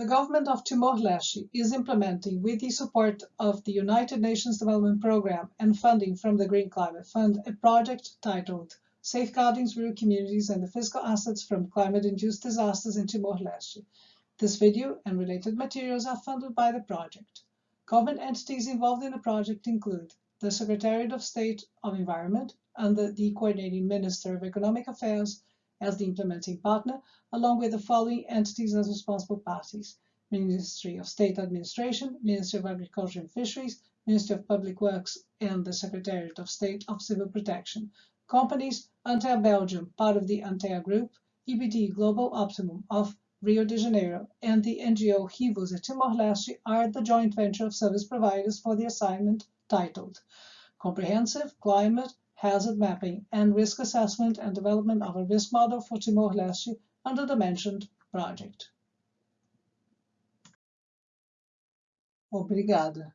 The government of Timor-Leste is implementing, with the support of the United Nations Development Programme and funding from the Green Climate Fund, a project titled Safeguarding Rural Communities and the Physical Assets from Climate-Induced Disasters in Timor-Leste. This video and related materials are funded by the project. Government entities involved in the project include the Secretariat of State of Environment under the Coordinating Minister of Economic Affairs, as the implementing partner, along with the following entities as responsible parties. Ministry of State Administration, Ministry of Agriculture and Fisheries, Ministry of Public Works, and the Secretariat of State of Civil Protection. Companies, Antea Belgium, part of the Antea Group, EBD Global Optimum of Rio de Janeiro, and the NGO Rivos at Timor-Leste are the joint venture of service providers for the assignment titled Comprehensive Climate hazard mapping, and risk assessment and development of a risk model for Timor-Leste under the mentioned project. Obrigada.